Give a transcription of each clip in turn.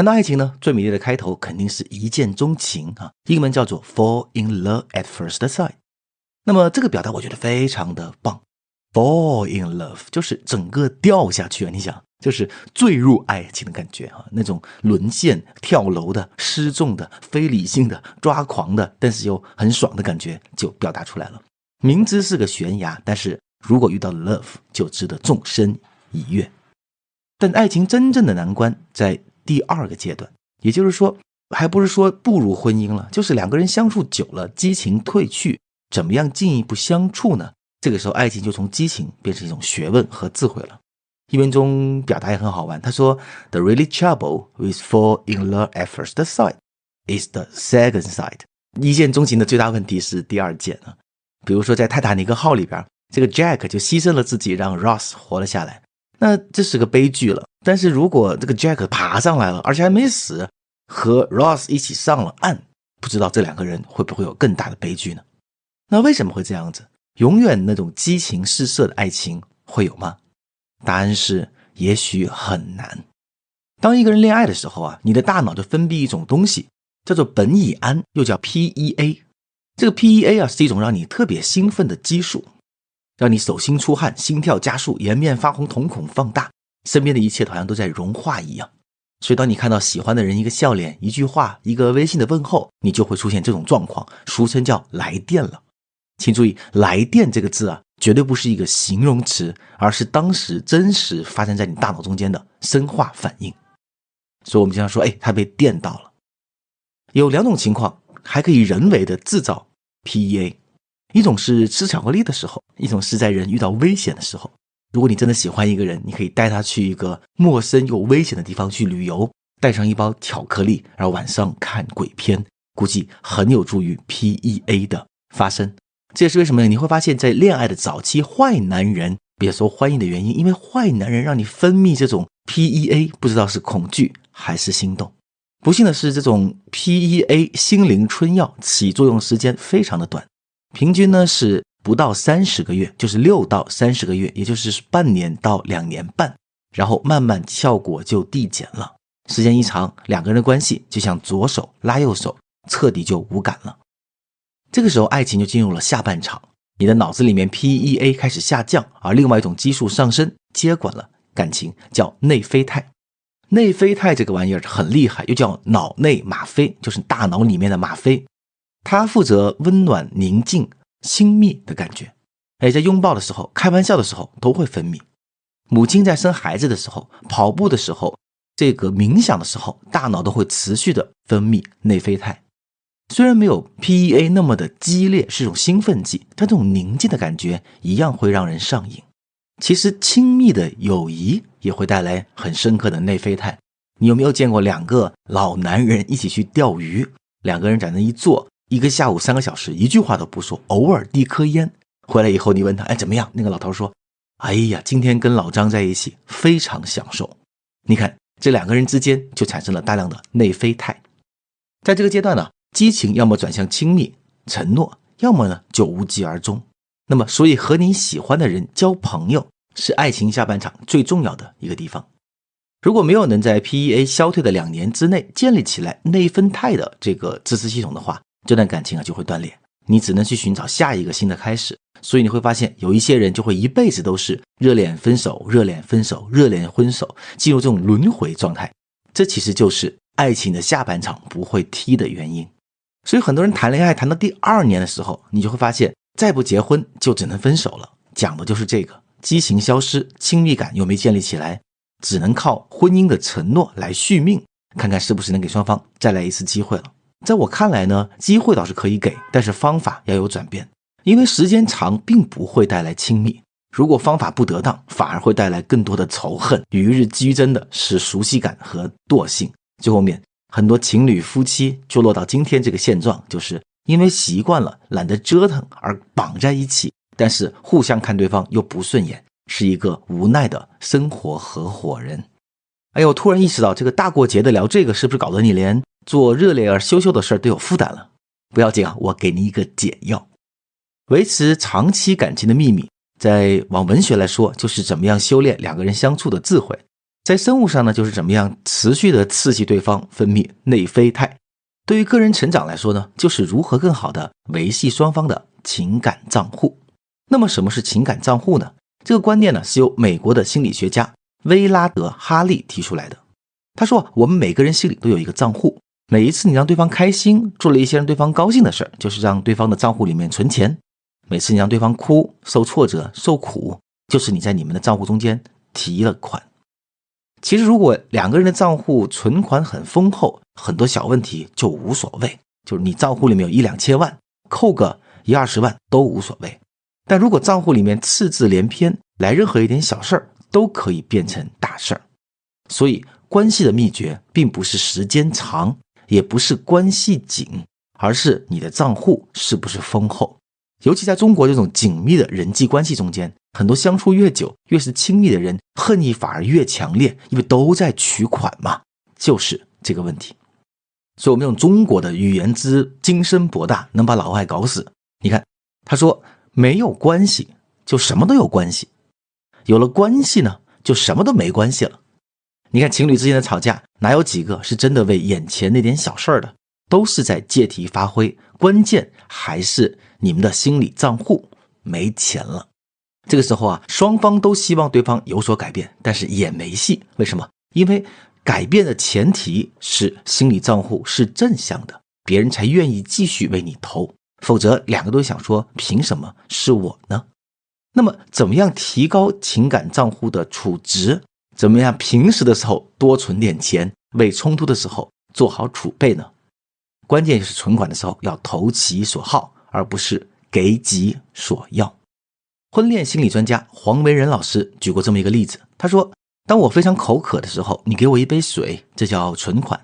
谈到爱情呢，最美丽的开头肯定是一见钟情啊，英文叫做 fall in love at first sight。那么这个表达我觉得非常的棒，fall in love 就是整个掉下去啊，你想。就是坠入爱情的感觉啊，那种沦陷、跳楼的、失重的、非理性的、抓狂的，但是又很爽的感觉就表达出来了。明知是个悬崖，但是如果遇到 love，就值得纵身一跃。但爱情真正的难关在第二个阶段，也就是说，还不是说步入婚姻了，就是两个人相处久了，激情褪去，怎么样进一步相处呢？这个时候，爱情就从激情变成一种学问和智慧了。译文中表达也很好玩，他说：“The really trouble with fall in love at first sight is the second sight。”一见钟情的最大问题是第二件啊。比如说在泰坦尼克号里边，这个 Jack 就牺牲了自己，让 Ross 活了下来，那这是个悲剧了。但是如果这个 Jack 爬上来了，而且还没死，和 Ross 一起上了岸，不知道这两个人会不会有更大的悲剧呢？那为什么会这样子？永远那种激情四射的爱情会有吗？答案是，也许很难。当一个人恋爱的时候啊，你的大脑就分泌一种东西，叫做苯乙胺，又叫 PEA。这个 PEA 啊，是一种让你特别兴奋的激素，让你手心出汗、心跳加速、颜面发红、瞳孔放大，身边的一切好像都在融化一样。所以，当你看到喜欢的人一个笑脸、一句话、一个微信的问候，你就会出现这种状况，俗称叫来电了。请注意“来电”这个字啊。绝对不是一个形容词，而是当时真实发生在你大脑中间的生化反应。所以，我们经常说，哎，他被电到了。有两种情况，还可以人为的制造 PEA，一种是吃巧克力的时候，一种是在人遇到危险的时候。如果你真的喜欢一个人，你可以带他去一个陌生又危险的地方去旅游，带上一包巧克力，然后晚上看鬼片，估计很有助于 PEA 的发生。这也是为什么？你会发现在恋爱的早期，坏男人比较受欢迎的原因，因为坏男人让你分泌这种 PEA，不知道是恐惧还是心动。不幸的是，这种 PEA 心灵春药起作用时间非常的短，平均呢是不到三十个月，就是六到三十个月，也就是半年到两年半，然后慢慢效果就递减了。时间一长，两个人的关系就像左手拉右手，彻底就无感了。这个时候，爱情就进入了下半场，你的脑子里面 PEA 开始下降，而另外一种激素上升，接管了感情，叫内啡肽。内啡肽这个玩意儿很厉害，又叫脑内吗啡，就是大脑里面的吗啡，它负责温暖、宁静、亲密的感觉。哎，在拥抱的时候、开玩笑的时候都会分泌。母亲在生孩子的时候、跑步的时候、这个冥想的时候，大脑都会持续的分泌内啡肽。虽然没有 PEA 那么的激烈，是一种兴奋剂，但这种宁静的感觉一样会让人上瘾。其实亲密的友谊也会带来很深刻的内啡肽。你有没有见过两个老男人一起去钓鱼？两个人在那一坐，一个下午三个小时，一句话都不说，偶尔递颗烟。回来以后，你问他，哎，怎么样？那个老头说，哎呀，今天跟老张在一起非常享受。你看，这两个人之间就产生了大量的内啡肽。在这个阶段呢？激情要么转向亲密承诺，要么呢就无疾而终。那么，所以和你喜欢的人交朋友是爱情下半场最重要的一个地方。如果没有能在 PEA 消退的两年之内建立起来内分肽的这个支持系统的话，这段感情啊就会断裂。你只能去寻找下一个新的开始。所以你会发现，有一些人就会一辈子都是热恋分手、热恋分手、热恋分手，进入这种轮回状态。这其实就是爱情的下半场不会踢的原因。所以很多人谈恋爱谈到第二年的时候，你就会发现，再不结婚就只能分手了。讲的就是这个，激情消失，亲密感又没建立起来，只能靠婚姻的承诺来续命，看看是不是能给双方再来一次机会了。在我看来呢，机会倒是可以给，但是方法要有转变，因为时间长并不会带来亲密，如果方法不得当，反而会带来更多的仇恨，与日俱增的是熟悉感和惰性，最后面。很多情侣夫妻就落到今天这个现状，就是因为习惯了懒得折腾而绑在一起，但是互相看对方又不顺眼，是一个无奈的生活合伙人。哎呦，突然意识到这个大过节的聊这个，是不是搞得你连做热烈而羞羞的事儿都有负担了？不要紧啊，我给你一个解药，维持长期感情的秘密，在往文学来说，就是怎么样修炼两个人相处的智慧。在生物上呢，就是怎么样持续的刺激对方分泌内啡肽。对于个人成长来说呢，就是如何更好的维系双方的情感账户。那么什么是情感账户呢？这个观念呢，是由美国的心理学家威拉德·哈利提出来的。他说，我们每个人心里都有一个账户，每一次你让对方开心，做了一些让对方高兴的事儿，就是让对方的账户里面存钱；每次你让对方哭、受挫折、受苦，就是你在你们的账户中间提了款。其实，如果两个人的账户存款很丰厚，很多小问题就无所谓。就是你账户里面有一两千万，扣个一二十万都无所谓。但如果账户里面赤字连篇，来任何一点小事儿都可以变成大事儿。所以，关系的秘诀并不是时间长，也不是关系紧，而是你的账户是不是丰厚。尤其在中国这种紧密的人际关系中间。很多相处越久，越是亲密的人，恨意反而越强烈，因为都在取款嘛，就是这个问题。所以，我们用中国的语言之精深博大，能把老外搞死。你看，他说没有关系，就什么都有关系；有了关系呢，就什么都没关系了。你看，情侣之间的吵架，哪有几个是真的为眼前那点小事儿的？都是在借题发挥，关键还是你们的心理账户没钱了。这个时候啊，双方都希望对方有所改变，但是也没戏。为什么？因为改变的前提是心理账户是正向的，别人才愿意继续为你投。否则，两个都想说，凭什么是我呢？那么，怎么样提高情感账户的储值？怎么样平时的时候多存点钱，为冲突的时候做好储备呢？关键就是存款的时候要投其所好，而不是给己所要。婚恋心理专家黄维仁老师举过这么一个例子，他说：“当我非常口渴的时候，你给我一杯水，这叫存款；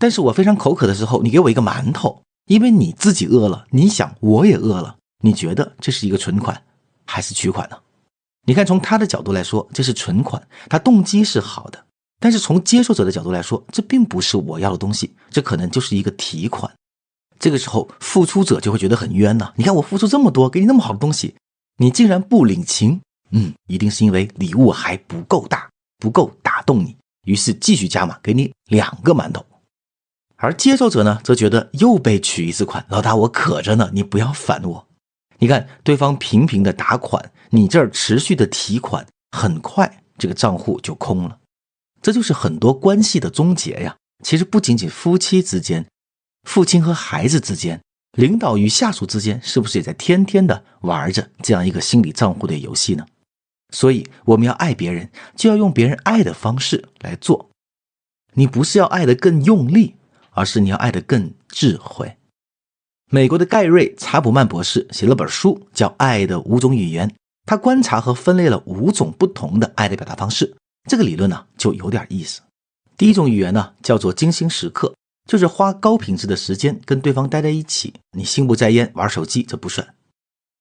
但是我非常口渴的时候，你给我一个馒头，因为你自己饿了，你想我也饿了，你觉得这是一个存款还是取款呢？你看，从他的角度来说，这是存款，他动机是好的；但是从接受者的角度来说，这并不是我要的东西，这可能就是一个提款。这个时候，付出者就会觉得很冤呐！你看我付出这么多，给你那么好的东西。”你竟然不领情，嗯，一定是因为礼物还不够大，不够打动你，于是继续加码，给你两个馒头。而接受者呢，则觉得又被取一次款，老大我渴着呢，你不要烦我。你看对方频频的打款，你这儿持续的提款，很快这个账户就空了。这就是很多关系的终结呀。其实不仅仅夫妻之间，父亲和孩子之间。领导与下属之间是不是也在天天的玩着这样一个心理账户的游戏呢？所以我们要爱别人，就要用别人爱的方式来做。你不是要爱的更用力，而是你要爱的更智慧。美国的盖瑞·查普曼博士写了本书，叫《爱的五种语言》，他观察和分类了五种不同的爱的表达方式。这个理论呢，就有点意思。第一种语言呢，叫做精心时刻。就是花高品质的时间跟对方待在一起，你心不在焉玩手机，这不算。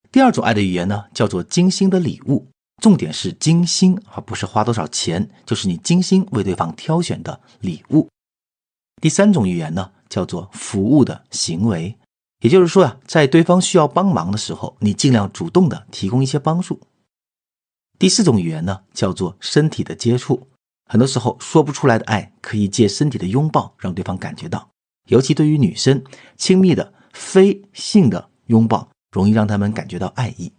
第二种爱的语言呢，叫做精心的礼物，重点是精心，而不是花多少钱，就是你精心为对方挑选的礼物。第三种语言呢，叫做服务的行为，也就是说啊，在对方需要帮忙的时候，你尽量主动的提供一些帮助。第四种语言呢，叫做身体的接触。很多时候说不出来的爱，可以借身体的拥抱让对方感觉到。尤其对于女生，亲密的非性的拥抱容易让他们感觉到爱意。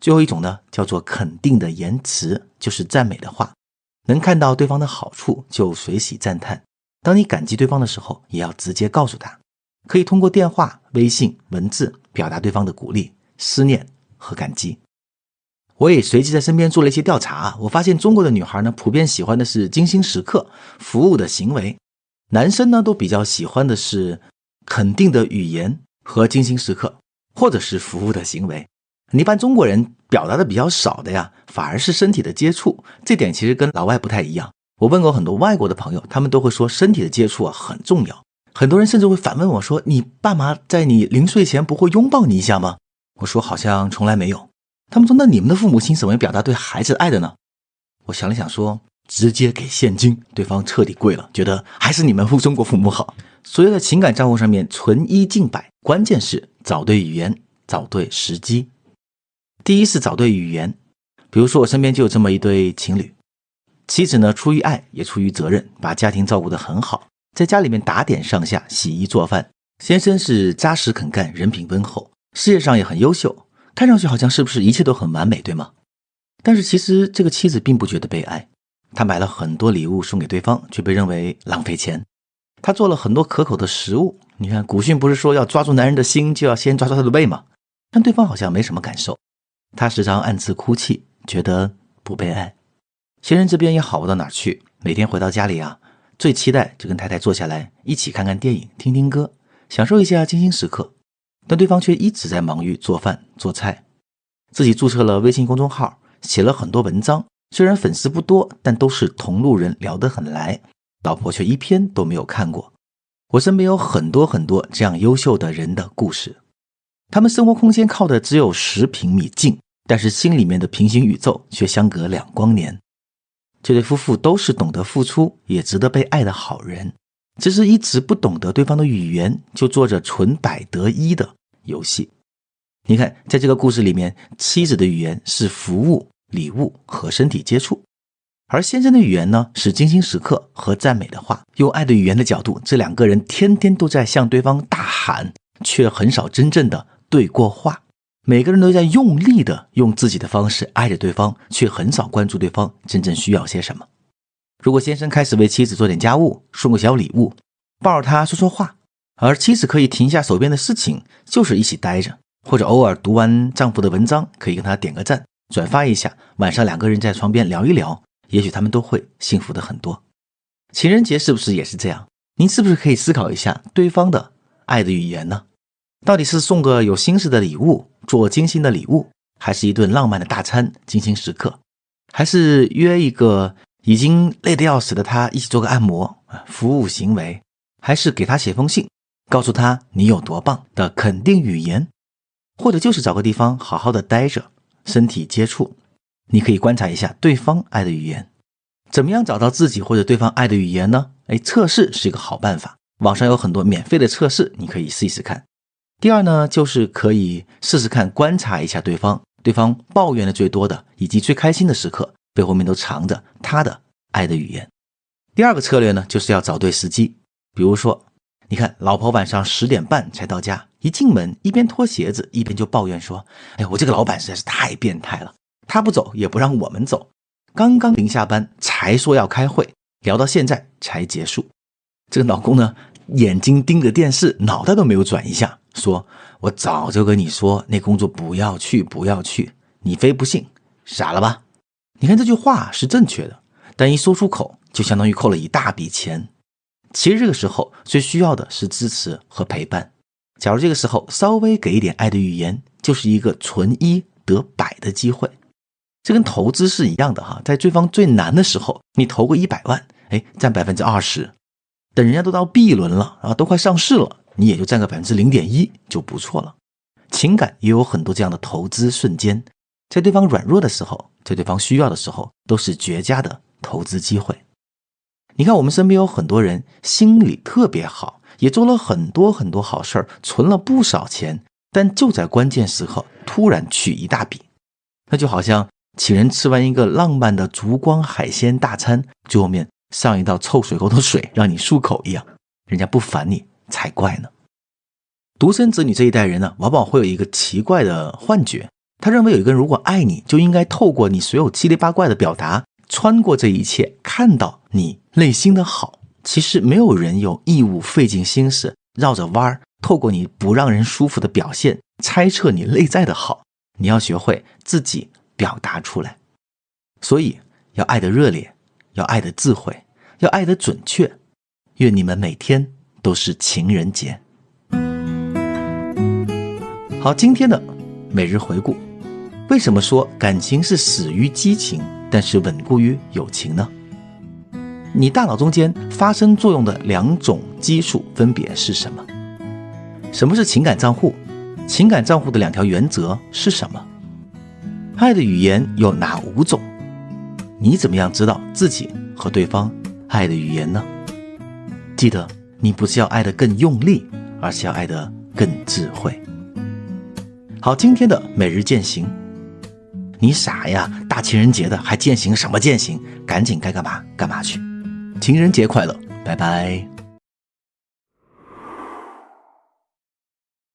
最后一种呢，叫做肯定的言辞，就是赞美的话。能看到对方的好处就随喜赞叹。当你感激对方的时候，也要直接告诉他。可以通过电话、微信、文字表达对方的鼓励、思念和感激。我也随即在身边做了一些调查，我发现中国的女孩呢，普遍喜欢的是精心时刻、服务的行为；男生呢，都比较喜欢的是肯定的语言和精心时刻，或者是服务的行为。一般中国人表达的比较少的呀，反而是身体的接触。这点其实跟老外不太一样。我问过很多外国的朋友，他们都会说身体的接触啊很重要。很多人甚至会反问我说：“你爸妈在你临睡前不会拥抱你一下吗？”我说：“好像从来没有。”他们说：“那你们的父母亲怎么表达对孩子爱的呢？”我想了想，说：“直接给现金。”对方彻底跪了，觉得还是你们中国父母好。所以在情感账户上面存一进百，关键是找对语言，找对时机。第一是找对语言，比如说我身边就有这么一对情侣，妻子呢，出于爱也出于责任，把家庭照顾得很好，在家里面打点上下、洗衣做饭。先生是扎实肯干，人品温厚，事业上也很优秀，看上去好像是不是一切都很完美，对吗？但是其实这个妻子并不觉得被爱，她买了很多礼物送给对方，却被认为浪费钱。她做了很多可口的食物，你看古训不是说要抓住男人的心，就要先抓住他的胃吗？但对方好像没什么感受，他时常暗自哭泣，觉得不被爱。先生这边也好不到哪去，每天回到家里啊，最期待就跟太太坐下来一起看看电影、听听歌，享受一下精心时刻。但对方却一直在忙于做饭做菜，自己注册了微信公众号，写了很多文章，虽然粉丝不多，但都是同路人，聊得很来。老婆却一篇都没有看过。我身边有很多很多这样优秀的人的故事，他们生活空间靠的只有十平米近，但是心里面的平行宇宙却相隔两光年。这对夫妇都是懂得付出，也值得被爱的好人，只是一直不懂得对方的语言，就做着纯百得一的游戏。你看，在这个故事里面，妻子的语言是服务、礼物和身体接触，而先生的语言呢是精心时刻和赞美的话。用爱的语言的角度，这两个人天天都在向对方大喊，却很少真正的对过话。每个人都在用力的用自己的方式爱着对方，却很少关注对方真正需要些什么。如果先生开始为妻子做点家务，送个小礼物，抱着她说说话，而妻子可以停下手边的事情，就是一起待着，或者偶尔读完丈夫的文章，可以跟他点个赞，转发一下。晚上两个人在床边聊一聊，也许他们都会幸福的很多。情人节是不是也是这样？您是不是可以思考一下对方的爱的语言呢？到底是送个有心思的礼物？做精心的礼物，还是一顿浪漫的大餐，精心时刻，还是约一个已经累得要死的他一起做个按摩啊？服务行为，还是给他写封信，告诉他你有多棒的肯定语言，或者就是找个地方好好的待着，身体接触，你可以观察一下对方爱的语言，怎么样找到自己或者对方爱的语言呢？哎，测试是一个好办法，网上有很多免费的测试，你可以试一试看。第二呢，就是可以试试看，观察一下对方，对方抱怨的最多的以及最开心的时刻，背后面都藏着他的爱的语言。第二个策略呢，就是要找对时机。比如说，你看老婆晚上十点半才到家，一进门一边脱鞋子一边就抱怨说：“哎，我这个老板实在是太变态了，他不走也不让我们走，刚刚临下班才说要开会，聊到现在才结束。”这个老公呢，眼睛盯着电视，脑袋都没有转一下。说：“我早就跟你说，那工作不要去，不要去，你非不信，傻了吧？你看这句话是正确的，但一说出口，就相当于扣了一大笔钱。其实这个时候最需要的是支持和陪伴。假如这个时候稍微给一点爱的语言，就是一个存一得百的机会。这跟投资是一样的哈，在对方最难的时候，你投个一百万，哎，占百分之二十。等人家都到 B 轮了啊，都快上市了。”你也就占个百分之零点一就不错了。情感也有很多这样的投资瞬间，在对方软弱的时候，在对方需要的时候，都是绝佳的投资机会。你看，我们身边有很多人心里特别好，也做了很多很多好事儿，存了不少钱，但就在关键时刻突然取一大笔，那就好像请人吃完一个浪漫的烛光海鲜大餐，最后面上一道臭水沟的水让你漱口一样，人家不烦你。才怪呢！独生子女这一代人呢，往往会有一个奇怪的幻觉，他认为有一个人如果爱你，就应该透过你所有七里八怪的表达，穿过这一切，看到你内心的好。其实没有人有义务费尽心思绕着弯儿，透过你不让人舒服的表现，猜测你内在的好。你要学会自己表达出来，所以要爱的热烈，要爱的智慧，要爱的准确。愿你们每天。都是情人节。好，今天的每日回顾，为什么说感情是死于激情，但是稳固于友情呢？你大脑中间发生作用的两种激素分别是什么？什么是情感账户？情感账户的两条原则是什么？爱的语言有哪五种？你怎么样知道自己和对方爱的语言呢？记得。你不是要爱得更用力，而是要爱得更智慧。好，今天的每日践行，你傻呀！大情人节的还践行什么践行？赶紧该干嘛干嘛去！情人节快乐，拜拜。